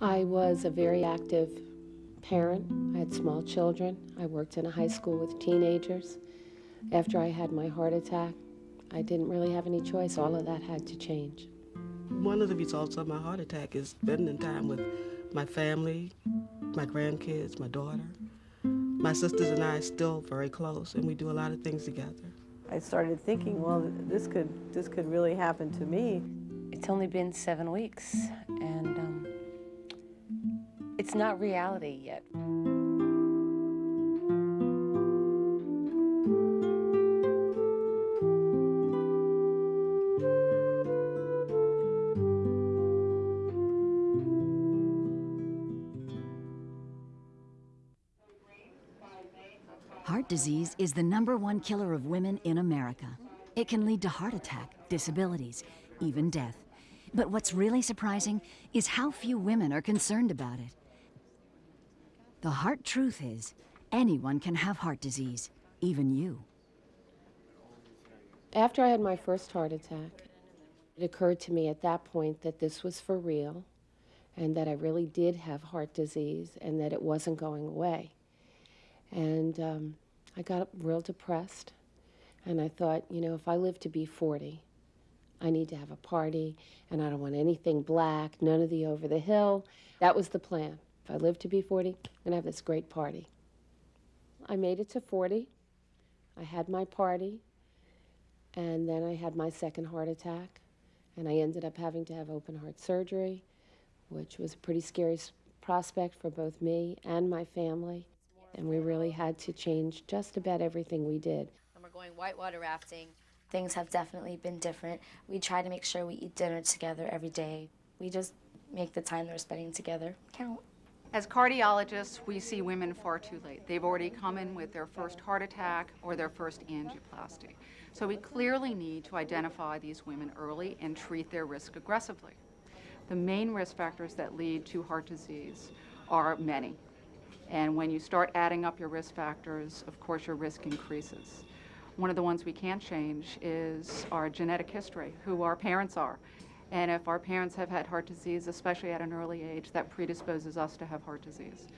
I was a very active parent. I had small children. I worked in a high school with teenagers. After I had my heart attack, I didn't really have any choice. All of that had to change. One of the results of my heart attack is spending time with my family, my grandkids, my daughter. My sisters and I are still very close, and we do a lot of things together. I started thinking, well, this could, this could really happen to me. It's only been seven weeks, and um, it's not reality yet. Heart disease is the number one killer of women in America. It can lead to heart attack, disabilities, even death. But what's really surprising is how few women are concerned about it. The heart truth is, anyone can have heart disease, even you. After I had my first heart attack, it occurred to me at that point that this was for real and that I really did have heart disease and that it wasn't going away. And um, I got real depressed. And I thought, you know, if I live to be 40, I need to have a party, and I don't want anything black, none of the over the hill. That was the plan. If I live to be 40, I'm going to have this great party. I made it to 40. I had my party, and then I had my second heart attack, and I ended up having to have open heart surgery, which was a pretty scary prospect for both me and my family and we really had to change just about everything we did. And we're going whitewater rafting. Things have definitely been different. We try to make sure we eat dinner together every day. We just make the time that we're spending together count. As cardiologists, we see women far too late. They've already come in with their first heart attack or their first angioplasty. So we clearly need to identify these women early and treat their risk aggressively. The main risk factors that lead to heart disease are many. And when you start adding up your risk factors, of course, your risk increases. One of the ones we can't change is our genetic history, who our parents are. And if our parents have had heart disease, especially at an early age, that predisposes us to have heart disease.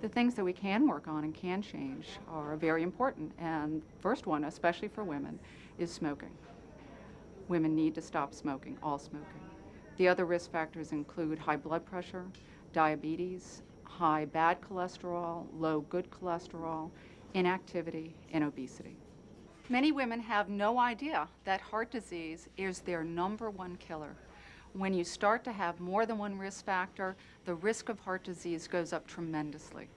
The things that we can work on and can change are very important. And first one, especially for women, is smoking. Women need to stop smoking, all smoking. The other risk factors include high blood pressure, diabetes, high bad cholesterol, low good cholesterol, inactivity, and obesity. Many women have no idea that heart disease is their number one killer. When you start to have more than one risk factor, the risk of heart disease goes up tremendously.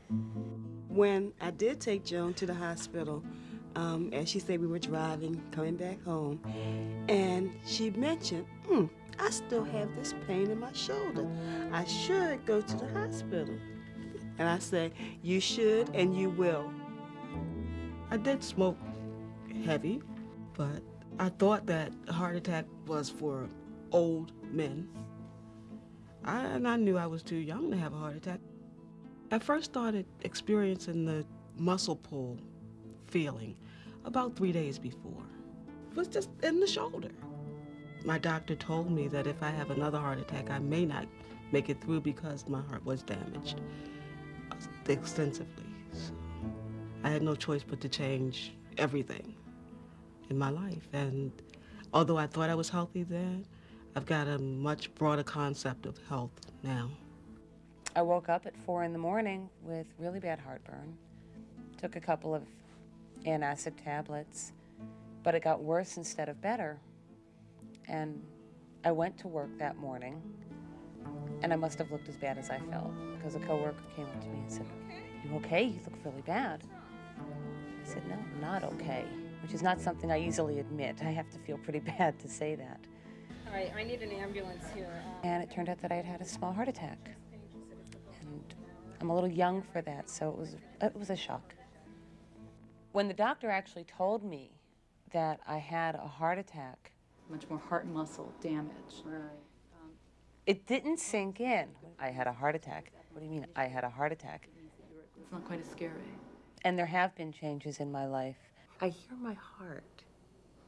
When I did take Joan to the hospital, um, as she said, we were driving, coming back home, and she mentioned, hmm, I still have this pain in my shoulder. I should go to the hospital. And I said, you should and you will. I did smoke heavy, but I thought that heart attack was for old men. I, and I knew I was too young to have a heart attack. I first started experiencing the muscle pull feeling about three days before. It was just in the shoulder. My doctor told me that if I have another heart attack, I may not make it through because my heart was damaged extensively. So I had no choice but to change everything in my life. And although I thought I was healthy then, I've got a much broader concept of health now. I woke up at four in the morning with really bad heartburn. Took a couple of antacid tablets, but it got worse instead of better. And I went to work that morning and I must have looked as bad as I felt because a coworker came up to me and said, you okay? You look really bad. I said, no, I'm not okay, which is not something I easily admit. I have to feel pretty bad to say that. All right, I need an ambulance here. Um, and it turned out that I had had a small heart attack. And I'm a little young for that, so it was, it was a shock. When the doctor actually told me that I had a heart attack, much more heart muscle damage. Right. It didn't sink in. I had a heart attack. What do you mean, I had a heart attack? It's not quite as scary. And there have been changes in my life. I hear my heart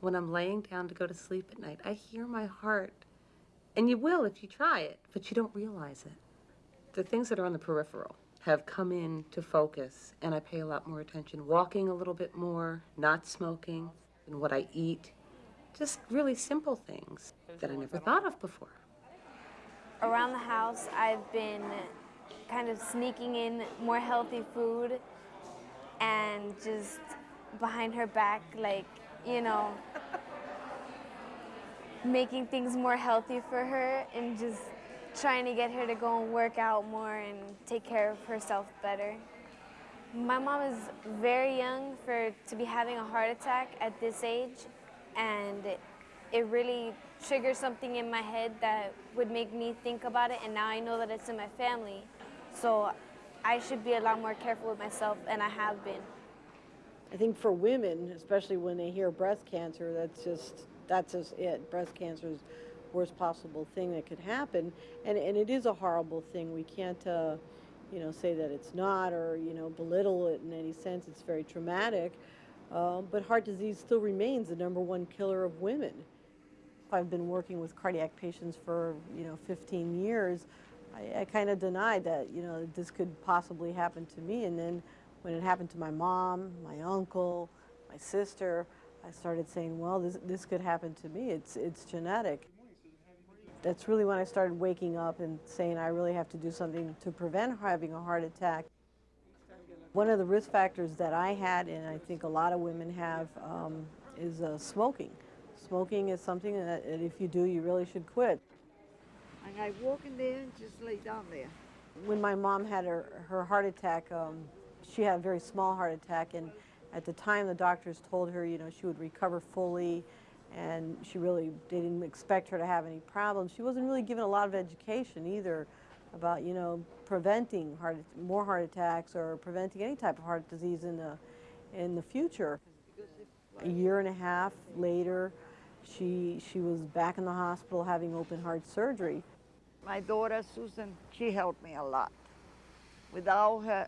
when I'm laying down to go to sleep at night. I hear my heart. And you will if you try it, but you don't realize it. the things that are on the peripheral have come in to focus, and I pay a lot more attention. Walking a little bit more, not smoking, and what I eat. Just really simple things that I never thought of before. Around the house, I've been kind of sneaking in more healthy food and just behind her back, like, you know, making things more healthy for her and just trying to get her to go and work out more and take care of herself better. My mom is very young for to be having a heart attack at this age, and it really triggered something in my head that would make me think about it. And now I know that it's in my family, so I should be a lot more careful with myself, and I have been. I think for women, especially when they hear breast cancer, that's just that's just it. Breast cancer is worst possible thing that could happen, and and it is a horrible thing. We can't, uh, you know, say that it's not or you know belittle it in any sense. It's very traumatic, um, but heart disease still remains the number one killer of women. I've been working with cardiac patients for you know 15 years. I, I kind of denied that you know this could possibly happen to me, and then when it happened to my mom, my uncle, my sister, I started saying, well, this, this could happen to me. It's, it's genetic. That's really when I started waking up and saying I really have to do something to prevent having a heart attack. One of the risk factors that I had, and I think a lot of women have, um, is uh, smoking. Smoking is something that if you do, you really should quit. And I walk in there and just lay down there. When my mom had her, her heart attack, um, she had a very small heart attack, and at the time the doctors told her, you know, she would recover fully, and she really didn't expect her to have any problems. She wasn't really given a lot of education either about, you know, preventing heart, more heart attacks or preventing any type of heart disease in the, in the future. A year and a half later, she, she was back in the hospital having open heart surgery. My daughter, Susan, she helped me a lot. Without her,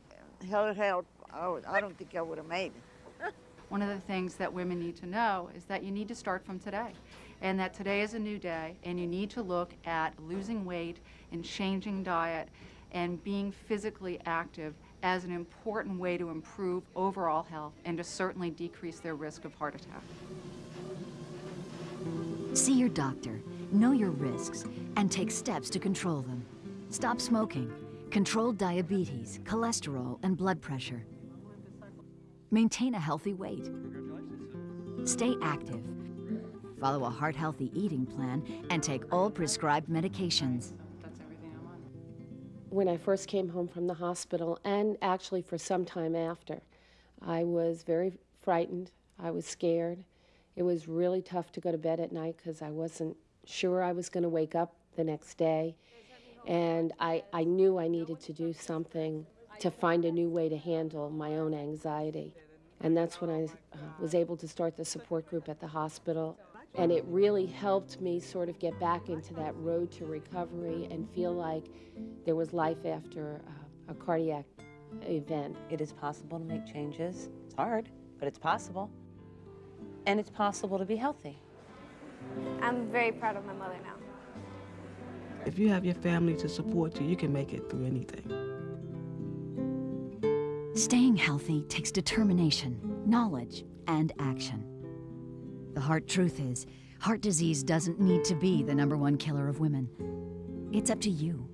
her help, I, would, oh, I don't think I would have made it. One of the things that women need to know is that you need to start from today, and that today is a new day, and you need to look at losing weight and changing diet and being physically active as an important way to improve overall health and to certainly decrease their risk of heart attack. See your doctor, know your risks, and take steps to control them. Stop smoking, control diabetes, cholesterol, and blood pressure. Maintain a healthy weight. Stay active. Follow a heart-healthy eating plan and take all prescribed medications. When I first came home from the hospital, and actually for some time after, I was very frightened. I was scared. It was really tough to go to bed at night because I wasn't sure I was going to wake up the next day. And I, I knew I needed to do something to find a new way to handle my own anxiety. And that's when I uh, was able to start the support group at the hospital. And it really helped me sort of get back into that road to recovery and feel like there was life after uh, a cardiac event. It is possible to make changes. It's hard, but it's possible. And it's possible to be healthy. I'm very proud of my mother now. If you have your family to support you, you can make it through anything. Staying healthy takes determination, knowledge, and action. The heart truth is, heart disease doesn't need to be the number one killer of women. It's up to you.